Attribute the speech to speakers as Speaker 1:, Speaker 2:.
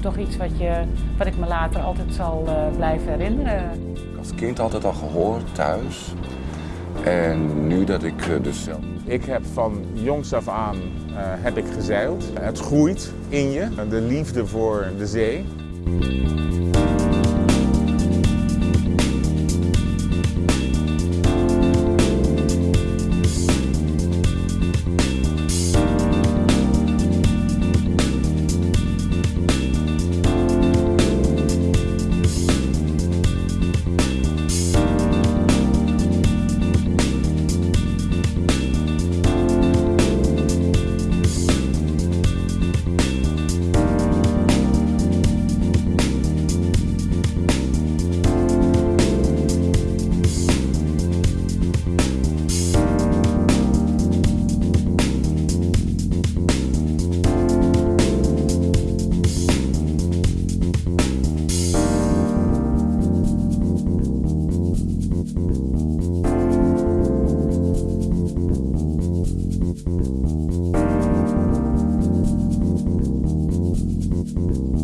Speaker 1: toch iets wat, je, wat ik me later altijd zal uh, blijven herinneren.
Speaker 2: Als kind altijd al gehoord thuis. En nu dat ik uh, dus zelf...
Speaker 3: Ik heb van jongs af aan uh, heb ik gezeild. Het groeit in je, de liefde voor de zee. Thank you.